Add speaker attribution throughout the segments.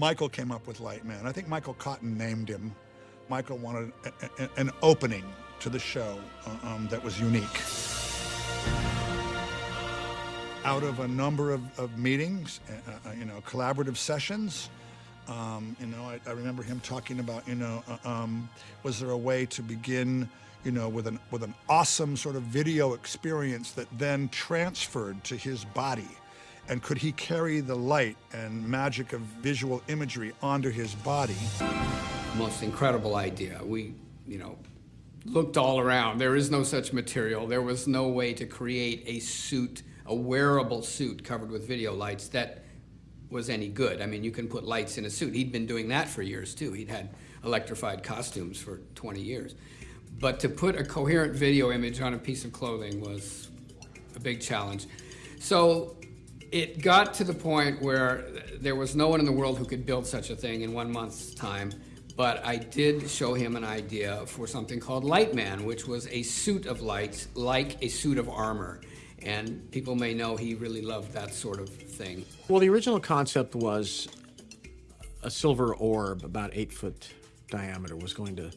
Speaker 1: Michael came up with Lightman. I think Michael Cotton named him. Michael wanted a, a, an opening to the show uh, um, that was unique. Out of a number of, of meetings, uh, uh, you know, collaborative sessions, um, you know, I, I, remember him talking about, you know, uh, um, was there a way to begin, you know, with an with an awesome sort of video experience that then transferred to his body, and could he carry the light and magic of visual imagery onto his body?
Speaker 2: Most incredible idea. We, you know, looked all around. There is no such material. There was no way to create a suit, a wearable suit covered with video lights that was any good. I mean, you can put lights in a suit. He'd been doing that for years too. He'd had electrified costumes for 20 years. But to put a coherent video image on a piece of clothing was a big challenge. So it got to the point where there was no one in the world who could build such a thing in one month's time. But I did show him an idea for something called Lightman, which was a suit of lights like a suit of armor. And people may know he really loved that sort of thing.
Speaker 3: Well, the original concept was a silver orb about eight foot diameter was going to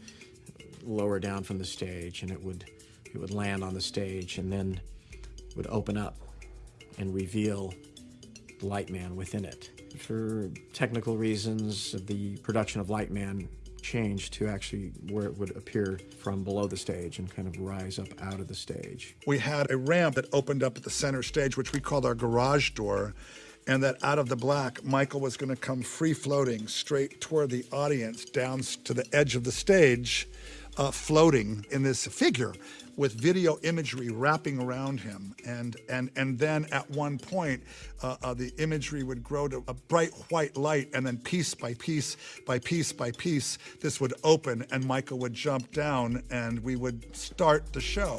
Speaker 3: lower down from the stage and it would it would land on the stage and then would open up and reveal Lightman within it. For technical reasons, the production of Lightman changed to actually where it would appear from below the stage and kind of rise up out of the stage.
Speaker 1: We had a ramp that opened up at the center stage, which we called our garage door, and that out of the black, Michael was going to come free floating straight toward the audience down to the edge of the stage, uh, floating in this figure with video imagery wrapping around him. And, and, and then at one point, uh, uh, the imagery would grow to a bright white light, and then piece by piece by piece by piece, this would open, and Michael would jump down, and we would start the show.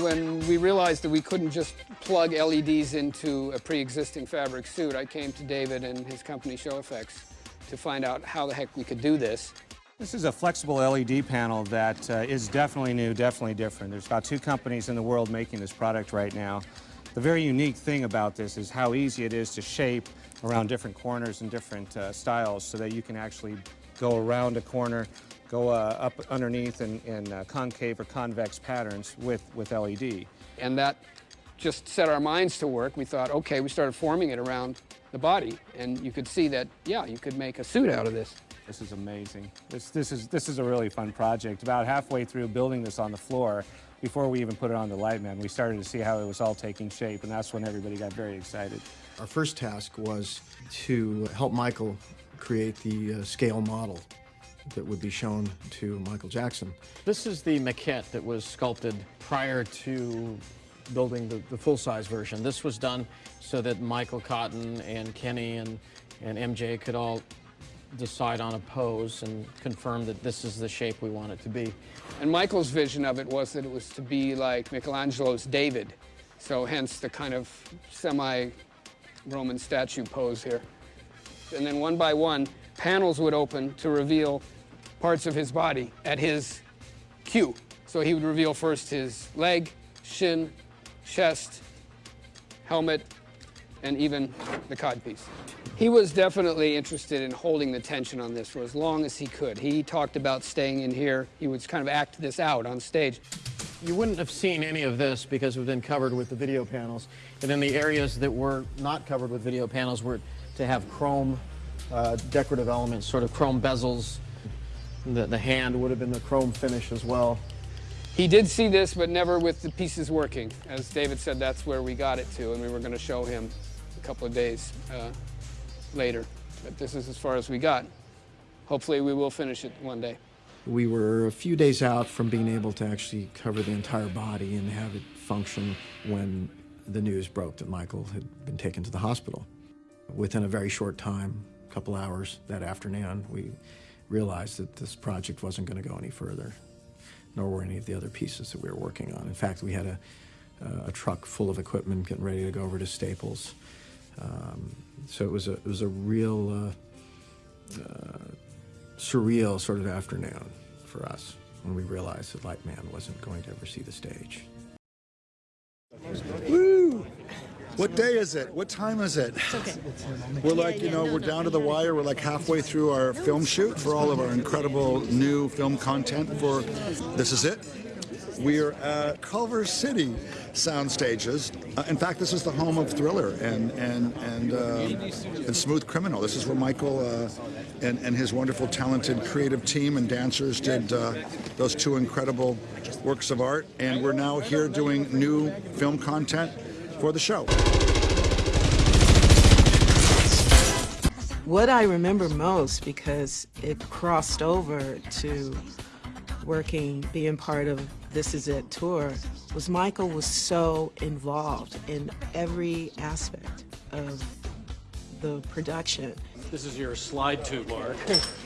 Speaker 2: When we realized that we couldn't just plug LEDs into a pre-existing fabric suit, I came to David and his company Show Effects to find out how the heck we could do this.
Speaker 4: This is a flexible LED panel that uh, is definitely new, definitely different. There's about two companies in the world making this product right now. The very unique thing about this is how easy it is to shape around different corners and different uh, styles so that you can actually go around a corner, go uh, up underneath in, in uh, concave or convex patterns with, with LED.
Speaker 2: And that just set our minds to work. We thought, okay, we started forming it around the body, and you could see that, yeah, you could make a suit out of this.
Speaker 4: This is amazing. This, this, is, this is a really fun project. About halfway through building this on the floor, before we even put it on the Lightman, we started to see how it was all taking shape, and that's when everybody got very excited.
Speaker 3: Our first task was to help Michael create the uh, scale model that would be shown to Michael Jackson. This is the maquette that was sculpted prior to building the, the full-size version. This was done so that Michael Cotton and Kenny and, and MJ could all decide on a pose and confirm that this is the shape we want it to be.
Speaker 2: And Michael's vision of it was that it was to be like Michelangelo's David. So hence the kind of semi-Roman statue pose here. And then one by one, panels would open to reveal parts of his body at his cue. So he would reveal first his leg, shin, chest, helmet, and even the codpiece. He was definitely interested in holding the tension on this for as long as he could. He talked about staying in here. He would kind of act this out on stage.
Speaker 3: You wouldn't have seen any of this because have been covered with the video panels. And then the areas that were not covered with video panels were to have chrome uh, decorative elements, sort of chrome bezels. The, the hand would have been the chrome finish as well.
Speaker 2: He did see this, but never with the pieces working. As David said, that's where we got it to, and we were going to show him a couple of days uh, later. But this is as far as we got. Hopefully we will finish it one day.
Speaker 3: We were a few days out from being able to actually cover the entire body and have it function when the news broke that Michael had been taken to the hospital. Within a very short time, a couple hours that afternoon, we realized that this project wasn't going to go any further nor were any of the other pieces that we were working on. In fact, we had a, uh, a truck full of equipment getting ready to go over to Staples. Um, so it was a, it was a real uh, uh, surreal sort of afternoon for us when we realized that Lightman wasn't going to ever see the stage.
Speaker 2: Woo!
Speaker 1: What day is it? What time is it? We're like, you know, we're down to the wire. We're like halfway through our film shoot for all of our incredible new film content for This Is It. We're at Culver City sound stages. Uh, in fact, this is the home of Thriller and and and, uh, and Smooth Criminal. This is where Michael uh, and, and his wonderful, talented, creative team and dancers did uh, those two incredible works of art. And we're now here doing new film content for the show.
Speaker 5: What I remember most, because it crossed over to working, being part of This Is It tour, was Michael was so involved in every aspect of the production.
Speaker 6: This is your slide to Mark.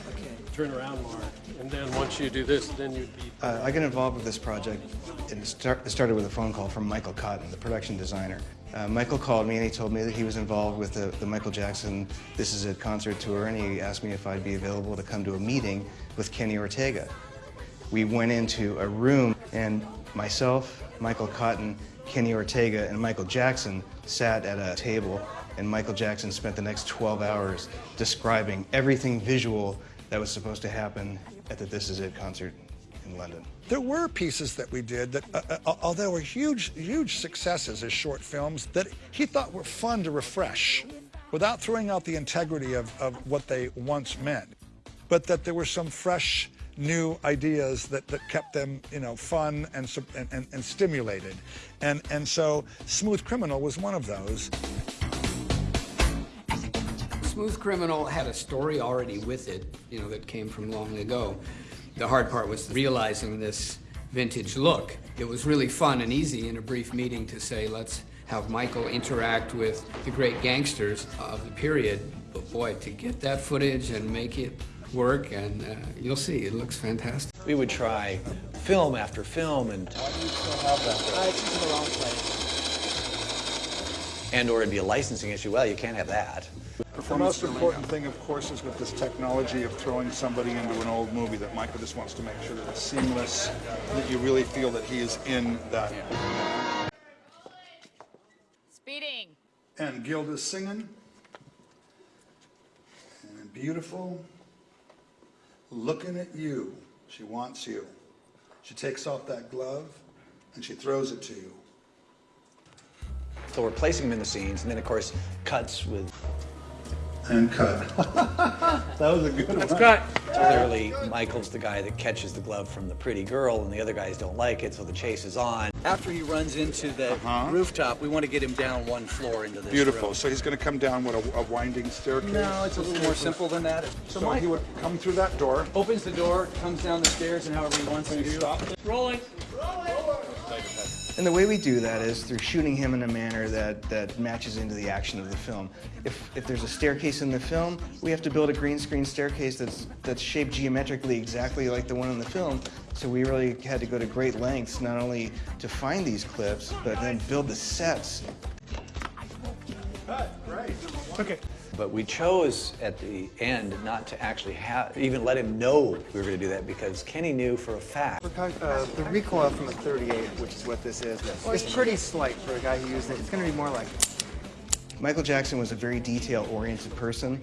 Speaker 6: Turn around, Mark. And then once you do this, then you'd be
Speaker 7: Uh, I got involved with this project, and it, start, it started with a phone call from Michael Cotton, the production designer. Uh, Michael called me and he told me that he was involved with the, the Michael Jackson This Is It concert tour, and he asked me if I'd be available to come to a meeting with Kenny Ortega. We went into a room, and myself, Michael Cotton, Kenny Ortega, and Michael Jackson sat at a table, and Michael Jackson spent the next 12 hours describing everything visual that was supposed to happen at the This Is It concert in London.
Speaker 1: There were pieces that we did that, uh, uh, although were huge, huge successes as short films, that he thought were fun to refresh without throwing out the integrity of, of what they once meant. But that there were some fresh, new ideas that, that kept them, you know, fun and, and, and, and stimulated. And, and so Smooth Criminal was one of those.
Speaker 2: Smooth Criminal had a story already with it, you know, that came from long ago. The hard part was realizing this vintage look. It was really fun and easy in a brief meeting to say, let's have Michael interact with the great gangsters of the period. But boy, to get that footage and make it work, and uh, you'll see, it looks fantastic.
Speaker 8: We would try film after film and. And or it'd be a licensing issue. Well, you can't have that.
Speaker 1: The most important thing, of course, is with this technology of throwing somebody into an old movie that Michael just wants to make sure that it's seamless, that you really feel that he is in that.
Speaker 9: Speeding.
Speaker 1: And Gilda's singing. And beautiful. Looking at you. She wants you. She takes off that glove and she throws it to you.
Speaker 8: So we're placing them in the scenes, and then of course cuts with
Speaker 1: And cut. that was a good one.
Speaker 6: cut.
Speaker 8: clearly Michael's the guy that catches the glove from the pretty girl, and the other guys don't like it, so the chase is on. After he runs into the uh-huh. rooftop, we want to get him down one floor into this
Speaker 1: Beautiful.
Speaker 8: room.
Speaker 1: So he's going to come down, what, a, a winding staircase?
Speaker 8: No, it's a little more simple than that. So,
Speaker 1: So
Speaker 8: Mike
Speaker 1: he would come through that door.
Speaker 8: opens the door, comes down the stairs, and however he wants to do.
Speaker 6: Rolling.
Speaker 7: And the way we do that is through shooting him in a manner that, that matches into the action of the film. If, if there's a staircase in the film, we have to build a green screen staircase that's, that's shaped geometrically exactly like the one in the film. So we really had to go to great lengths not only to find these clips, but then build the sets
Speaker 8: But we chose at the end not to actually have, even let him know we were going to do that because Kenny knew for a fact.
Speaker 10: Uh, the recoil from a 38, which is what this is, is pretty slight for a guy who used it. It's going to be more like
Speaker 7: Michael Jackson was a very detail-oriented person.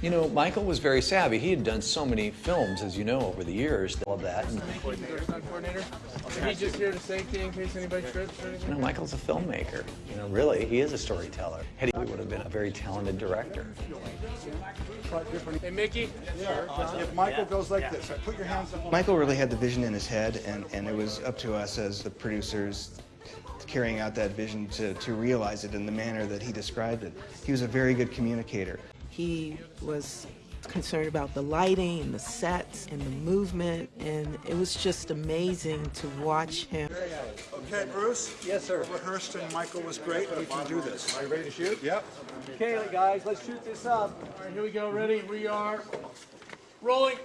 Speaker 8: You know, Michael was very savvy. He had done so many films, as you know, over the years, all of that. And,
Speaker 6: He's just here to safety in case anybody trips or anything.
Speaker 8: you know, Michael's a filmmaker. You know, really, he is a storyteller. He would have been a very talented director.
Speaker 6: Hey, Mickey. Yeah.
Speaker 1: If Michael goes like this, put your hands up.
Speaker 7: Michael really had the vision in his head, and, and it was up to us as the producers carrying out that vision to, to realize it in the manner that he described it. He was a very good communicator.
Speaker 5: He was concerned about the lighting and the sets and the movement, and it was just amazing to watch him.
Speaker 1: Okay, Bruce? Yes, sir. Rehearsed and Michael was great. We can do this. Are you ready to shoot? Yep.
Speaker 8: Okay, guys, let's shoot this up.
Speaker 6: All right, here we go. Ready? We are rolling.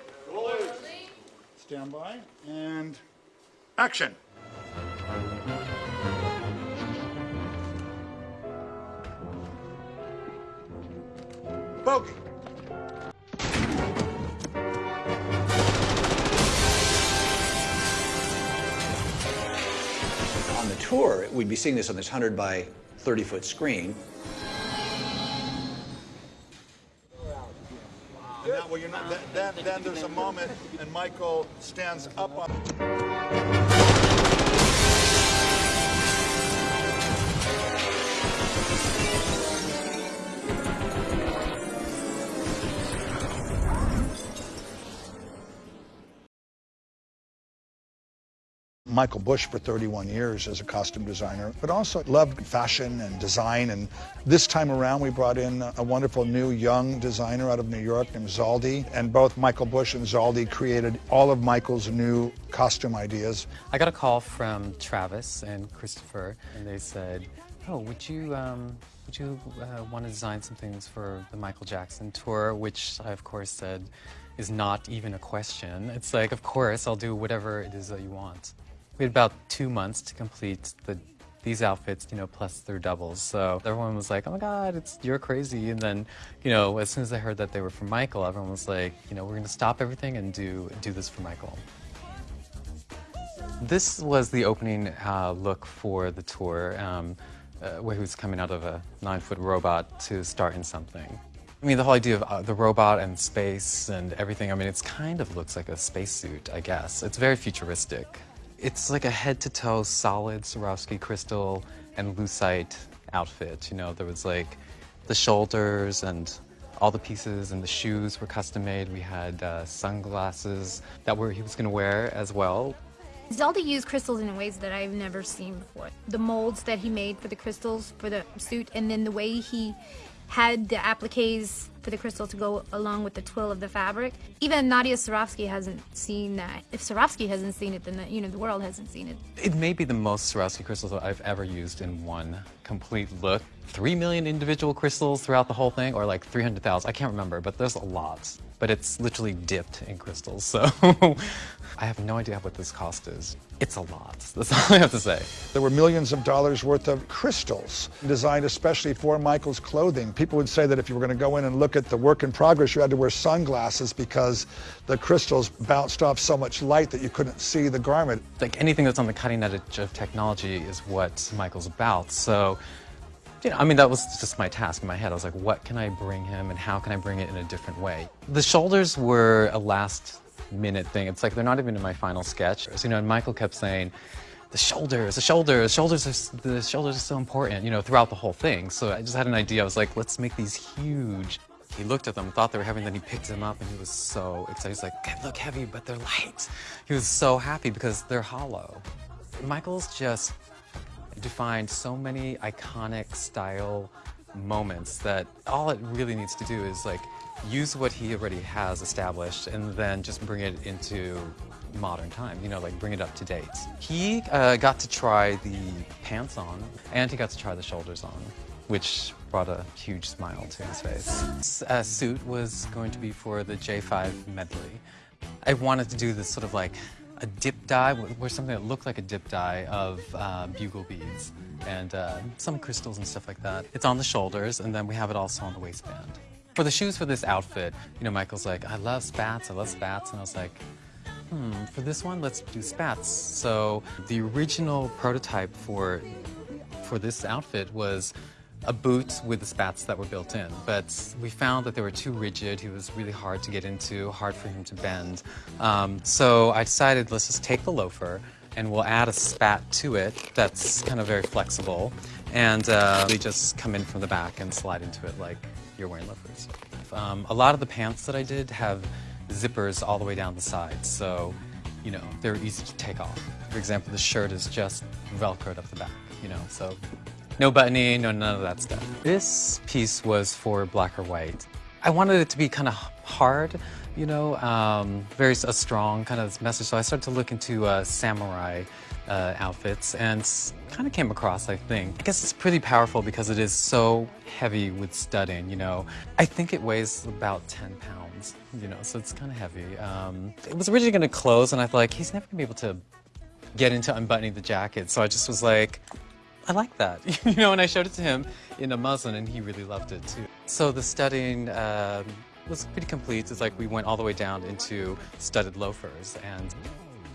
Speaker 1: Stand by. And action. Bogey.
Speaker 8: Tour, we'd be seeing this on this 100 by 30 foot screen.
Speaker 1: And now, well, you're not, then, then there's a moment, and Michael stands up on. Michael Bush for 31 years as a costume designer, but also loved fashion and design. And this time around, we brought in a wonderful new young designer out of New York named Zaldy. And both Michael Bush and Zaldy created all of Michael's new costume ideas.
Speaker 9: I got a call from Travis and Christopher, and they said, "Oh, would you um, would you uh, want to design some things for the Michael Jackson tour?" Which I, of course, said is not even a question. It's like, of course, I'll do whatever it is that you want. We had about two months to complete the these outfits, you know, plus their doubles. So everyone was like, "Oh my God, it's you're crazy!" And then, you know, as soon as I heard that they were from Michael, everyone was like, "You know, we're going to stop everything and do do this for Michael." This was the opening uh, look for the tour, um, uh, where he was coming out of a nine-foot robot to start in something. I mean, the whole idea of uh, the robot and space and everything, I mean, it's kind of looks like a spacesuit, I guess. It's very futuristic. It's like a head-to-toe solid Swarovski crystal and lucite outfit. You know, there was like the shoulders and all the pieces and the shoes were custom made. We had uh, sunglasses that were he was going to wear as well.
Speaker 11: Zaldy used crystals in ways that I've never seen before. The molds that he made for the crystals for the suit, and then the way he had the appliques for the crystal to go along with the twill of the fabric. Even Nadia Swarovski hasn't seen that. If Swarovski hasn't seen it, then the, you know the world hasn't seen it.
Speaker 9: It may be the most Swarovski crystals that I've ever used in one complete look. Three million individual crystals throughout the whole thing, or like 300,000, I can't remember, but there's a lot. But it's literally dipped in crystals, so I have no idea what this cost is. It's a lot, that's all I have to say.
Speaker 1: There were millions of dollars worth of crystals designed especially for Michael's clothing. People would say that if you were going to go in and look at the work in progress, you had to wear sunglasses because the crystals bounced off so much light that you couldn't see the garment.
Speaker 9: Like anything that's on the cutting edge of technology is what Michael's about. So, you know, I mean, that was just my task in my head. I was like, what can I bring him and how can I bring it in a different way? The shoulders were a last minute thing. It's like they're not even in my final sketch. So, you know, and Michael kept saying, the shoulders, the shoulders, shoulders are, the shoulders are so important, you know, throughout the whole thing. So I just had an idea. I was like, let's make these huge. He looked at them, thought they were heavy, and then he picked them up, and he was so excited. He's like, they look heavy, but they're light. He was so happy because they're hollow. Michael's just defined so many iconic style moments that all it really needs to do is like use what he already has established and then just bring it into modern time, you know, like bring it up to date. He uh, got to try the pants on and he got to try the shoulders on, which brought a huge smile to his face. Uh, suit was going to be for the J5 medley. I wanted to do this sort of like a dip dye, where something that looked like a dip dye of uh, bugle beads and uh, some crystals and stuff like that. It's on the shoulders, and then we have it also on the waistband. For the shoes for this outfit, you know, Michael's like, I love spats, I love spats, and I was like, hmm, for this one, let's do spats. So the original prototype for for this outfit was a boot with the spats that were built in, but we found that they were too rigid. He was really hard to get into, hard for him to bend. Um, so I decided let's just take the loafer and we'll add a spat to it that's kind of very flexible, and uh, they just come in from the back and slide into it like you're wearing loafers. Um, a lot of the pants that I did have zippers all the way down the sides, so you know they're easy to take off. For example, the shirt is just velcroed up the back, you know, so no buttoning, no none of that stuff. This piece was for black or white. I wanted it to be kind of hard, you know, um, very a strong kind of message. So I started to look into uh, samurai uh, outfits and kind of came across, I think. I guess it's pretty powerful because it is so heavy with studding, you know. I think it weighs about 10 pounds, you know, so it's kind of heavy. Um, it was originally going to close and I thought, like, he's never going to be able to get into unbuttoning the jacket. So I just was like, I like that, you know, and I showed it to him in a muslin and he really loved it too. So the studding um, was pretty complete. It's like we went all the way down into studded loafers and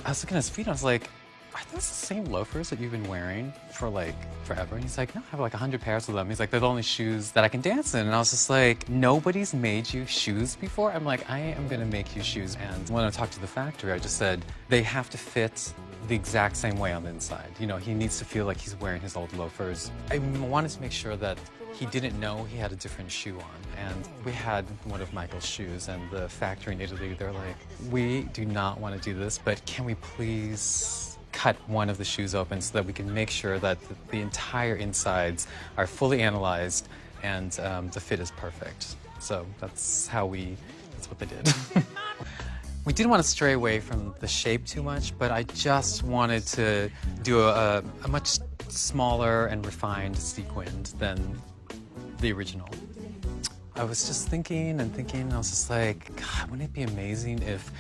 Speaker 9: I was looking at his feet and I was like, are those the same loafers that you've been wearing for like forever? And he's like, no, I have like a hundred pairs of them. He's like, they're the only shoes that I can dance in. And I was just like, nobody's made you shoes before? I'm like, I am gonna make you shoes. And when I talked to the factory, I just said, they have to fit the exact same way on the inside. You know, he needs to feel like he's wearing his old loafers. I wanted to make sure that he didn't know he had a different shoe on. And we had one of Michael's shoes, and the factory in Italy, they're like, we do not want to do this, but can we please cut one of the shoes open so that we can make sure that the, entire insides are fully analyzed and um, the fit is perfect. So that's how we, that's what they did. We didn't want to stray away from the shape too much, but I just wanted to do a, a much smaller and refined sequin than the original. I was just thinking and thinking, and I was just like, God, wouldn't it be amazing if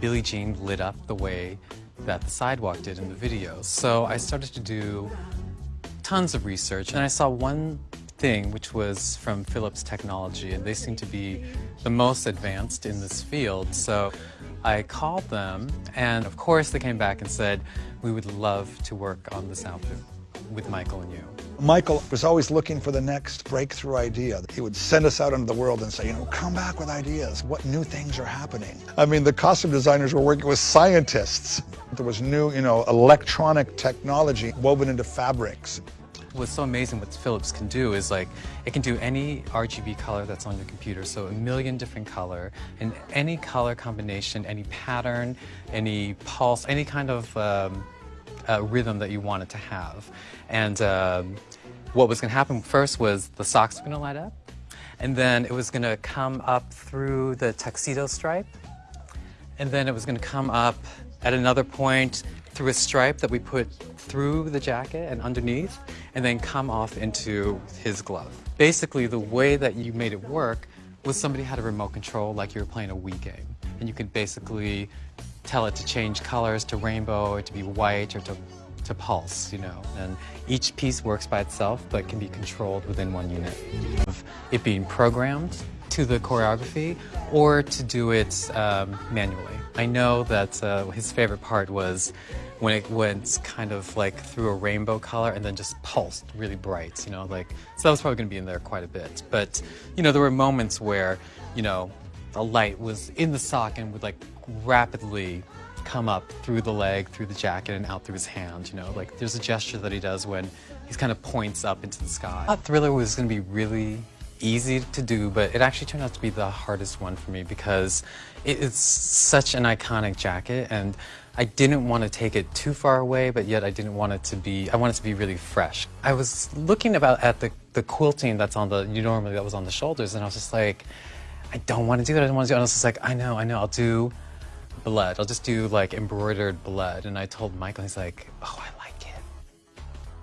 Speaker 9: Billie Jean lit up the way that the sidewalk did in the video? So I started to do tons of research, and I saw one thing, which was from Philips Technology, and they seem to be the most advanced in this field. So I called them, and of course they came back and said, we would love to work on this outfit with Michael and you.
Speaker 1: Michael was always looking for the next breakthrough idea. He would send us out into the world and say, you know, come back with ideas. What new things are happening? I mean, the costume designers were working with scientists. There was new, you know, electronic technology woven into fabrics
Speaker 9: what's so amazing what Philips can do is like, it can do any RGB color that's on your computer, so a million different color, and any color combination, any pattern, any pulse, any kind of um, uh, rhythm that you want it to have. And um, what was gonna happen first was the socks were gonna light up, and then it was gonna come up through the tuxedo stripe, and then it was gonna come up at another point through a stripe that we put through the jacket and underneath, and then come off into his glove. Basically, the way that you made it work was somebody had a remote control like you were playing a Wii game. And you could basically tell it to change colors to rainbow or to be white or to, to pulse, you know. And each piece works by itself but can be controlled within one unit. Of it being programmed to the choreography or to do it um, manually. I know that uh, his favorite part was when it went kind of like through a rainbow color and then just pulsed really bright, you know, like, so that was probably gonna be in there quite a bit. But, you know, there were moments where, you know, the light was in the sock and would like rapidly come up through the leg, through the jacket, and out through his hand, you know, like there's a gesture that he does when he kind of points up into the sky. Thriller was gonna be really easy to do, but it actually turned out to be the hardest one for me because it is such an iconic jacket and I didn't want to take it too far away, but yet I didn't want it to be, I wanted it to be really fresh. I was looking about at the, the quilting that's on the, you normally that was on the shoulders, and I was just like, I don't want to do that, I don't want to do it. And I was just like, I know, I know, I'll do blood. I'll just do like embroidered blood. And I told Michael, he's like, oh, I like it.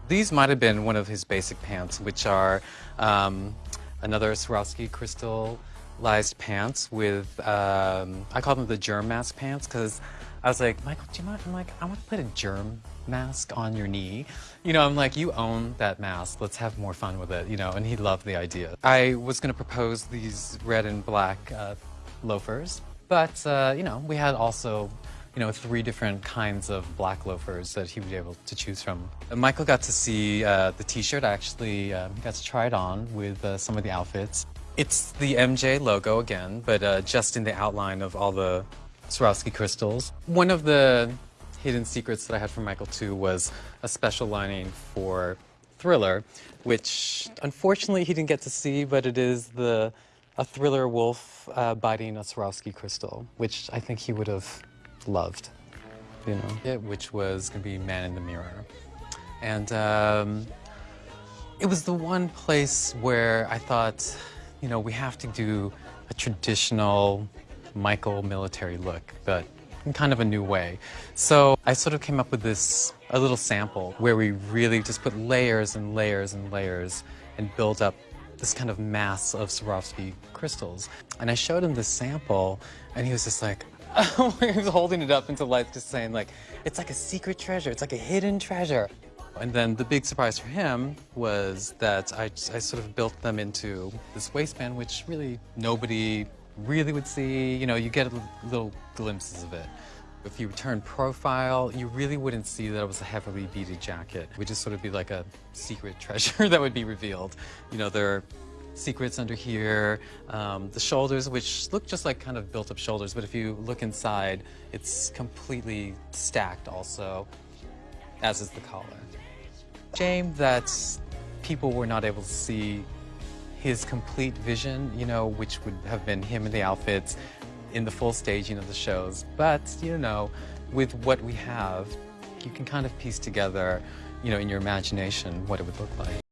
Speaker 9: These might have been one of his basic pants, which are um, another Swarovski crystallized pants with, um, I call them the germ mask pants because I was like, Michael, do you mind? I'm like, I want to put a germ mask on your knee. You know, I'm like, you own that mask. Let's have more fun with it, you know, and he loved the idea. I was going to propose these red and black uh, loafers, but, uh, you know, we had also you know, three different kinds of black loafers that he would be able to choose from. And Michael got to see uh, the t-shirt. I actually um, got to try it on with uh, some of the outfits. It's the MJ logo again, but uh, just in the outline of all the Swarovski crystals. One of the hidden secrets that I had from Michael too was a special lining for Thriller, which unfortunately he didn't get to see, but it is the a Thriller wolf uh, biting a Swarovski crystal, which I think he would have loved, you know, it, which was to be Man in the Mirror. And um, it was the one place where I thought, you know, we have to do a traditional Michael military look, but in kind of a new way. So I sort of came up with this, a little sample where we really just put layers and layers and layers and built up this kind of mass of Swarovski crystals. And I showed him this sample and he was just like, he was holding it up into light just saying like, it's like a secret treasure, it's like a hidden treasure. And then the big surprise for him was that I, I sort of built them into this waistband, which really nobody really would see, you know, you get little glimpses of it. If you turn profile, you really wouldn't see that it was a heavily beaded jacket. It would just sort of be like a secret treasure that would be revealed. You know, there are secrets under here, um, the shoulders, which look just like kind of built up shoulders, but if you look inside, it's completely stacked also, as is the collar. Shame that people were not able to see his complete vision, you know, which would have been him in the outfits, in the full staging of the shows. But, you know, with what we have, you can kind of piece together, you know, in your imagination what it would look like.